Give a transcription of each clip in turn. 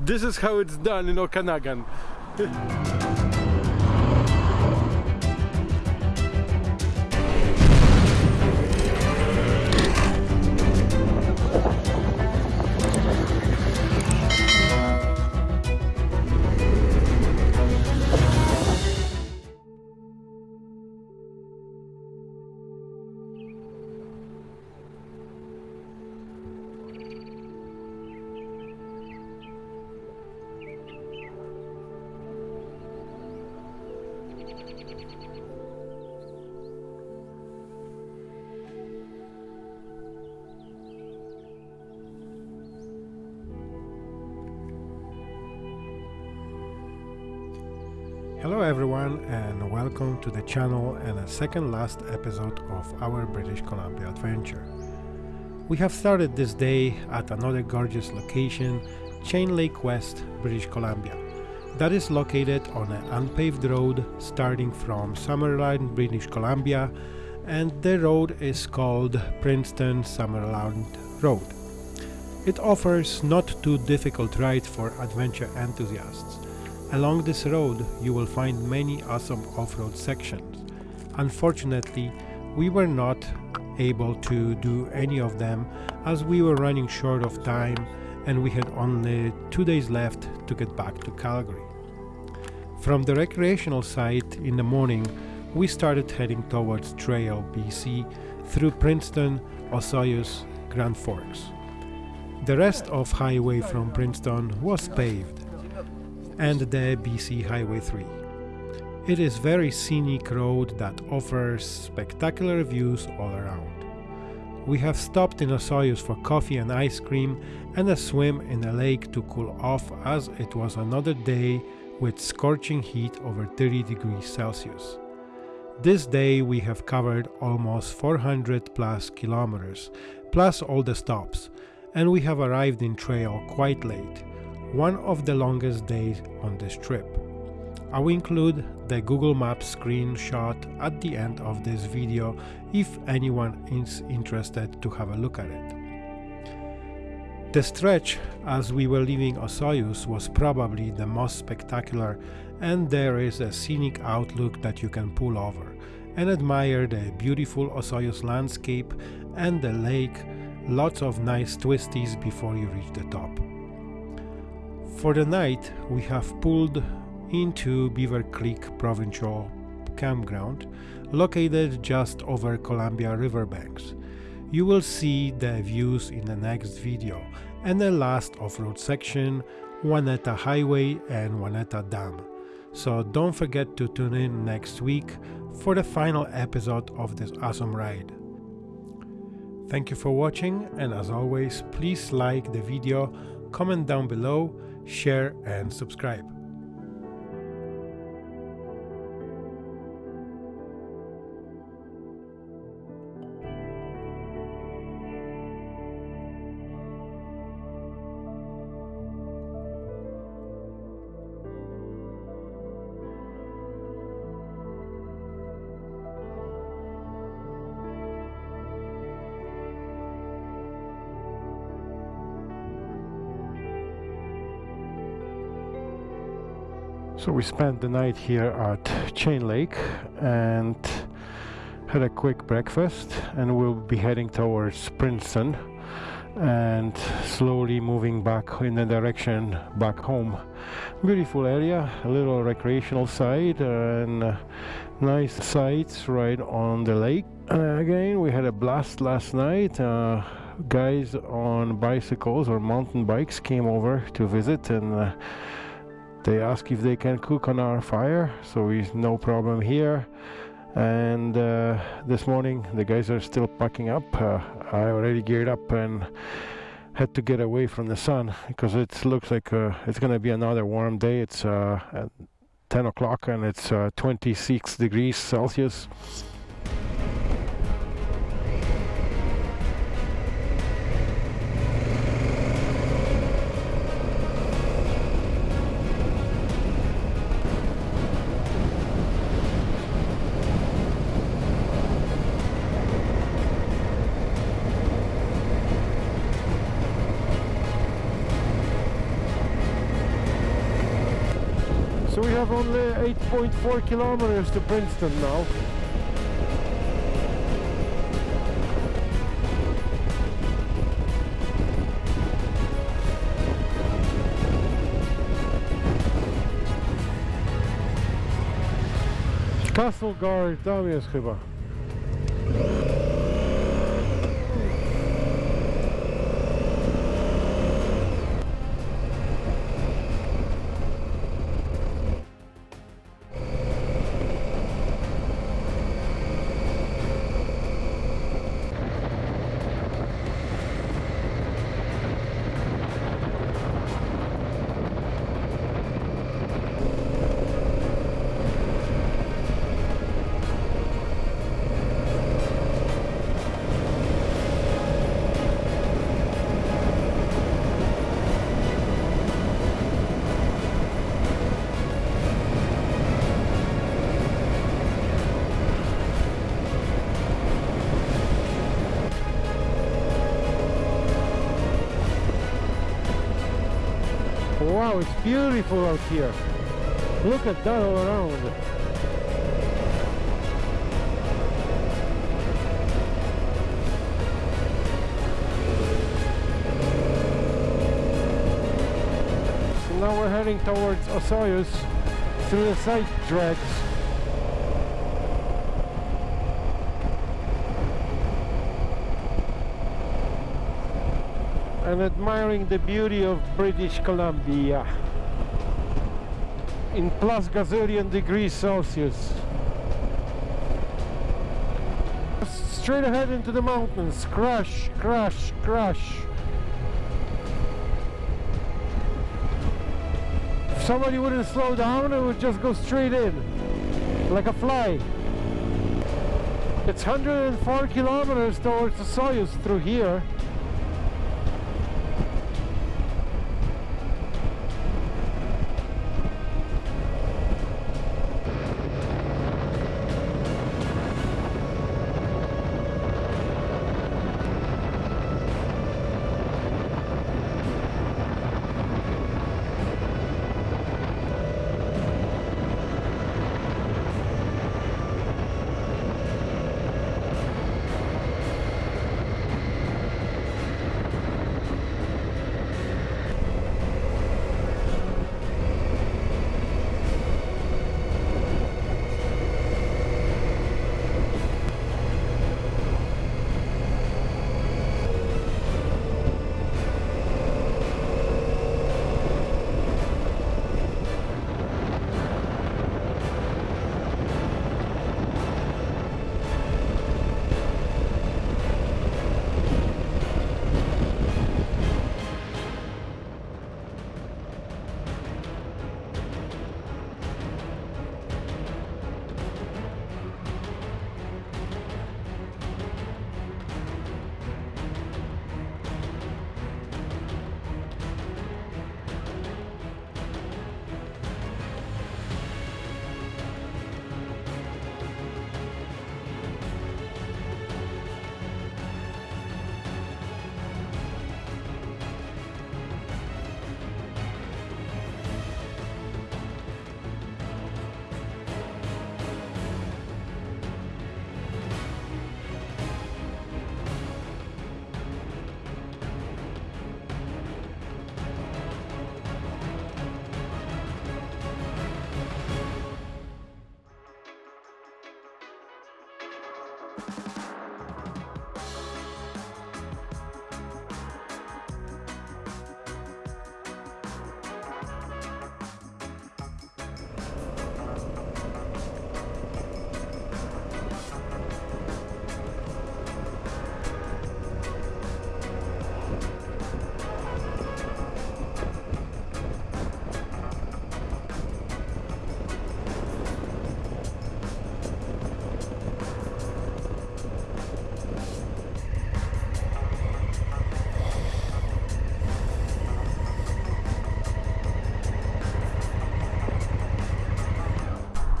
this is how it's done in Okanagan. Hello everyone and welcome to the channel and a second last episode of our British Columbia adventure. We have started this day at another gorgeous location, Chain Lake West, British Columbia. That is located on an unpaved road starting from Summerland, British Columbia and the road is called Princeton Summerland Road. It offers not too difficult ride for adventure enthusiasts. Along this road you will find many awesome off-road sections. Unfortunately, we were not able to do any of them as we were running short of time and we had only two days left to get back to Calgary. From the recreational site in the morning, we started heading towards Trail, BC through Princeton, Osoyoos, Grand Forks. The rest of highway from Princeton was paved and the BC Highway 3. It is very scenic road that offers spectacular views all around. We have stopped in Osoyoos for coffee and ice cream and a swim in a lake to cool off as it was another day with scorching heat over 30 degrees Celsius. This day we have covered almost 400 plus kilometers, plus all the stops, and we have arrived in trail quite late, one of the longest days on this trip. I will include the Google Maps screenshot at the end of this video if anyone is interested to have a look at it. The stretch as we were leaving Osoyoos was probably the most spectacular and there is a scenic outlook that you can pull over and admire the beautiful Osoyoos landscape and the lake, lots of nice twisties before you reach the top. For the night, we have pulled into Beaver Creek Provincial Campground, located just over Columbia riverbanks. You will see the views in the next video and the last off-road section, Waneta Highway and Waneta Dam. So don't forget to tune in next week for the final episode of this awesome ride. Thank you for watching and as always please like the video, comment down below share and subscribe. So we spent the night here at Chain Lake and had a quick breakfast and we'll be heading towards Princeton and slowly moving back in the direction back home. Beautiful area, a little recreational side and uh, nice sights right on the lake. Uh, again, we had a blast last night. Uh, guys on bicycles or mountain bikes came over to visit and uh, they ask if they can cook on our fire so it's no problem here. And uh, this morning the guys are still packing up. Uh, I already geared up and had to get away from the sun because it looks like uh, it's gonna be another warm day. It's uh, 10 o'clock and it's uh, 26 degrees Celsius 1.4 kilometers to Princeton now. Castlegar, tam jest chyba. Wow, it's beautiful out here. Look at that all around. So now we're heading towards Osoyoos through the side drags. Admiring the beauty of British Columbia in plus gazillion degrees Celsius. Straight ahead into the mountains, crash, crash, crash. If somebody wouldn't slow down, it would just go straight in, like a fly. It's 104 kilometers towards the Soyuz through here.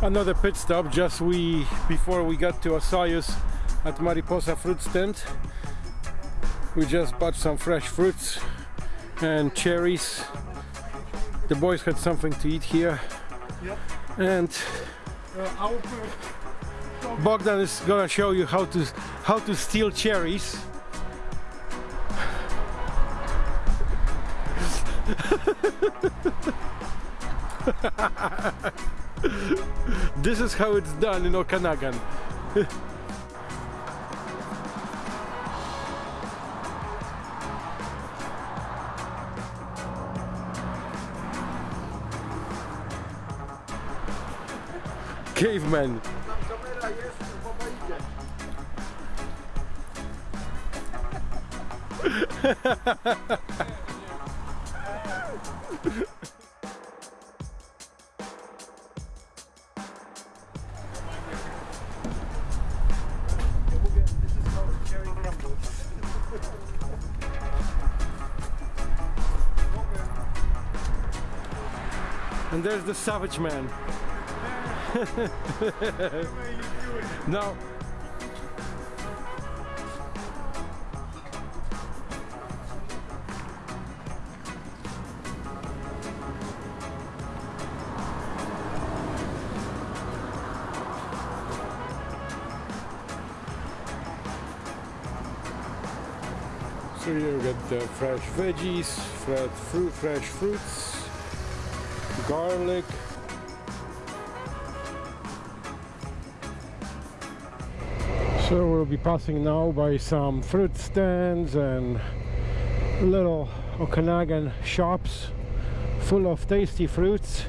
Another pit stop just we before we got to Osoyoos at Mariposa fruit stand we just bought some fresh fruits and cherries the boys had something to eat here Yep. and Bogdan is gonna show you how to how to steal cherries. this is how it's done in Okanagan. Caveman. And there's the savage man. now, so you get the fresh veggies, fresh fruit, fresh fruits, garlic, So we'll be passing now by some fruit stands and little Okanagan shops full of tasty fruits.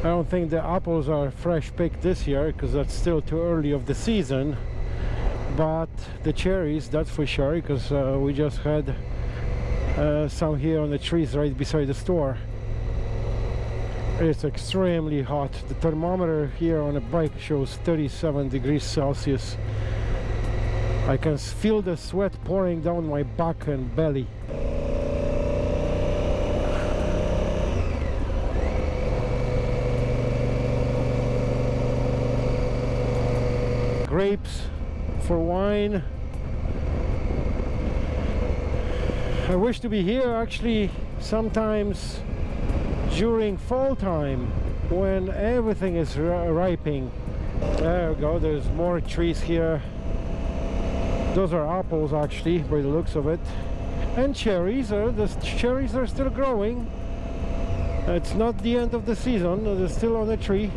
I don't think the apples are fresh picked this year because that's still too early of the season but the cherries that's for sure because uh, we just had uh, some here on the trees right beside the store it's extremely hot. The thermometer here on the bike shows 37 degrees celsius. I can feel the sweat pouring down my back and belly. Grapes for wine. I wish to be here actually sometimes during fall time when everything is ripening. There we go there's more trees here. Those are apples actually by the looks of it. And cherries are the cherries are still growing. It's not the end of the season they're still on the tree.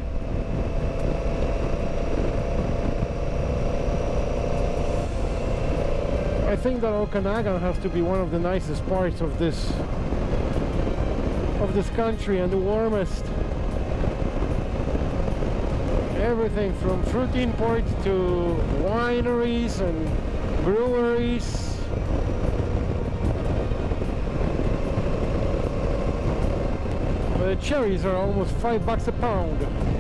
I think that Okanagan has to be one of the nicest parts of this of this country and the warmest. Everything from fruit import to wineries and breweries. The cherries are almost five bucks a pound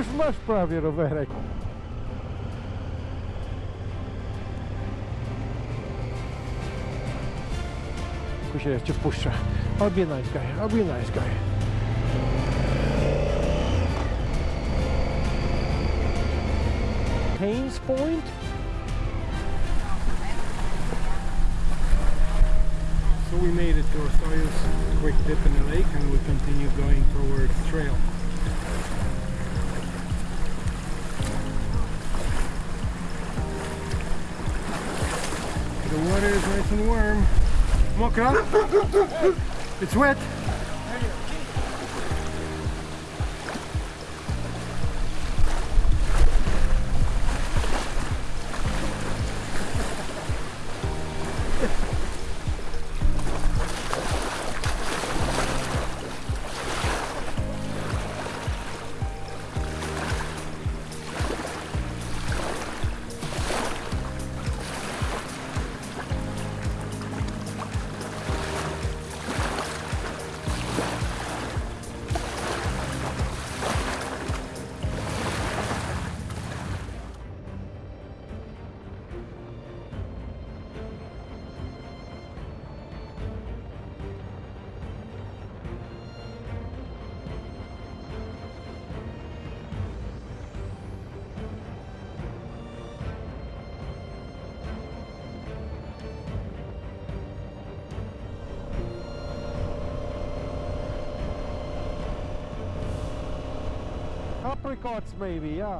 już masz prawie rowerek. Kusie, ja cię wpuszczę. I'll be a nice guy. I'll be a nice guy. Haynes Point. So we made it to Osoyoos, quick dip in the lake and we continue going towards the trail. The water is nice and warm. Mokra? It's wet. Apricots maybe, yeah.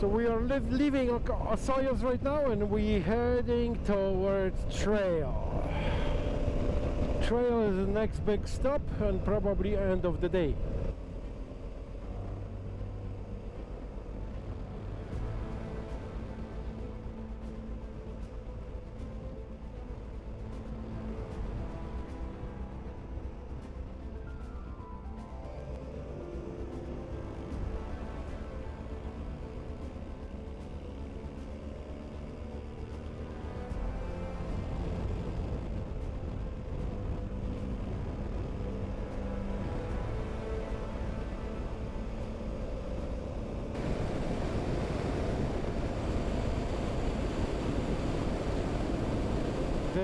So we are leaving Osoyoos right now and we're heading towards Trail. Trail is the next big stop and probably end of the day.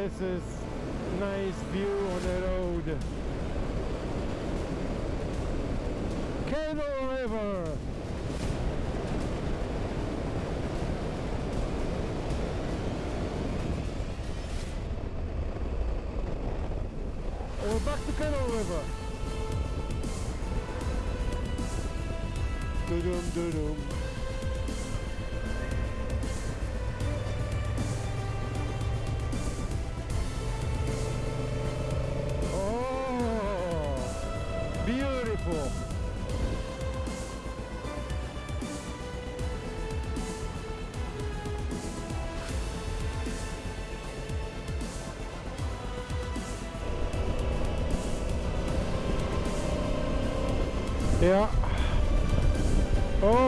this is nice view on the road. Kettle River. We're back to Kettle River. Doo-doom, doo-doom.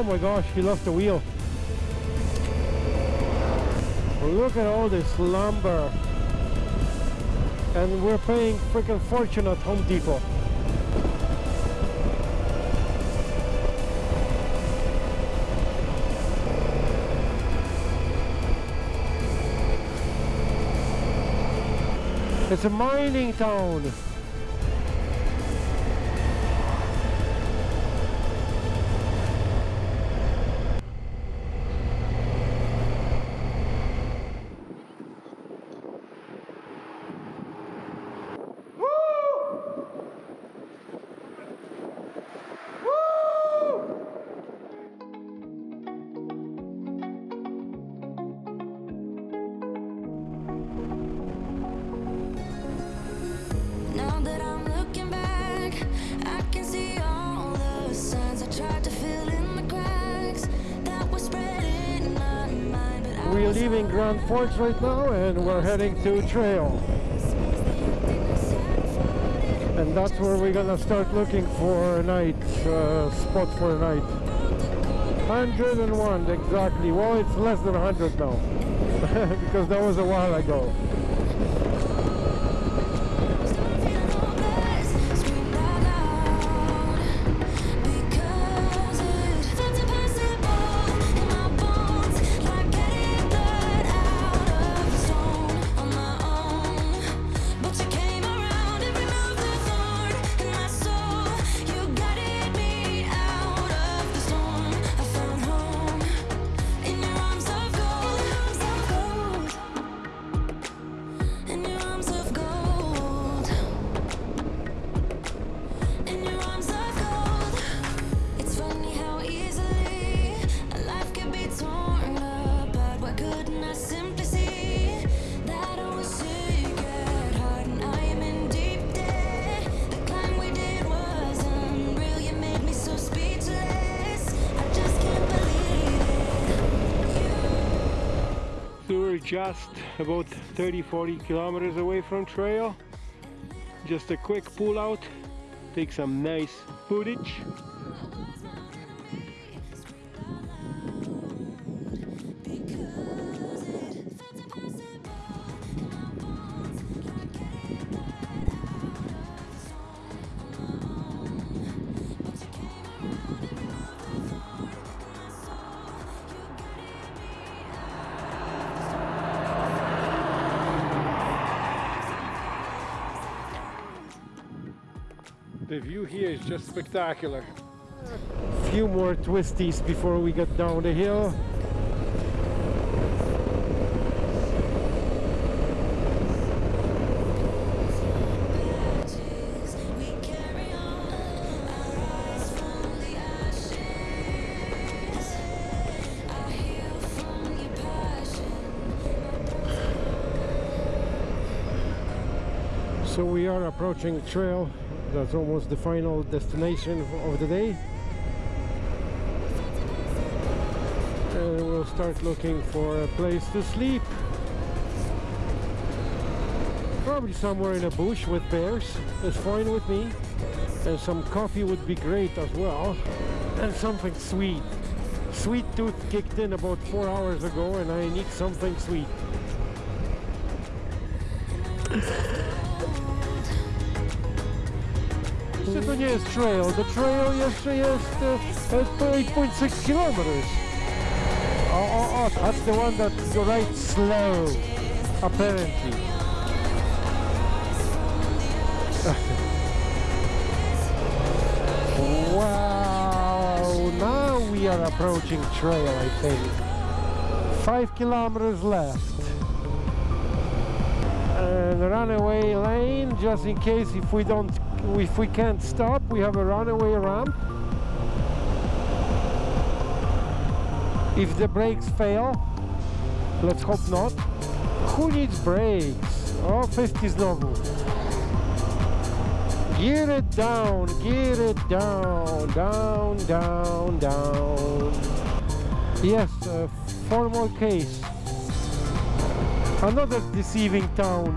My gosh, he lost the wheel. Look at all this lumber. And we're paying freaking fortune at Home Depot. It's a mining town. Grand Forks right now and we're heading to Trail. And that's where we're gonna start looking for a night uh, spot for a night. 101 exactly. Well, it's less than 100 now because that was a while ago. It. We're just about 30-40 kilometers away from Trail. Just a quick pull out, take some nice footage. Just spectacular. A Few more twisties before we get down the hill. So we are approaching the Trail. That's almost the final destination of the day. And we'll start looking for a place to sleep. Probably somewhere in a bush with bears. is fine with me. And some coffee would be great as well. And something sweet. Sweet tooth kicked in about four hours ago and I need something sweet. Nie jest trail? The trail jeszcze jest uh, uh, 8.6 kilometers. Oh, oh, oh, that's the one that you ride slow, apparently. wow, now we are approaching trail, I think. Five kilometers left. And runaway lane, just in case if we don't if we can't stop we have a runaway ramp. If the brakes fail let's hope not. Who needs brakes? Oh 50 znowu gear it down gear it down down down down. Yes uh, formal case. Another deceiving town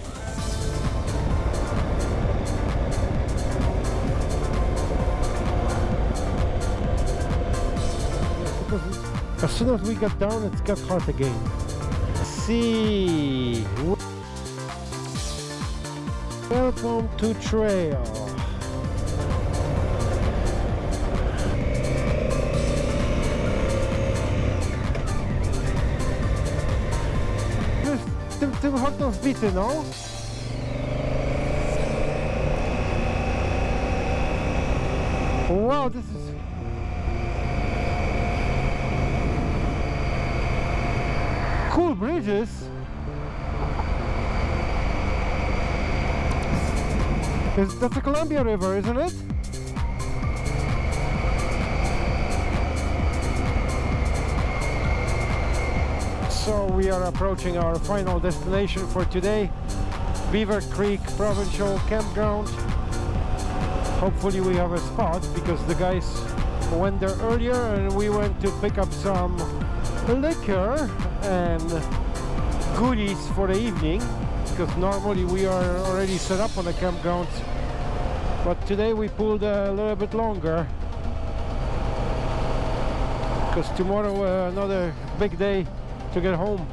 as soon as we got down it got hot again. See. Welcome to trail. Tym, tym chodną wbity, no? Wow, this is cool bridges. That's the Columbia River, isn't it? So we are approaching our final destination for today, Beaver Creek Provincial Campground. Hopefully we have a spot because the guys went there earlier and we went to pick up some liquor and goodies for the evening because normally we are already set up on the campground but today we pulled a little bit longer. Because tomorrow uh, another big day to get home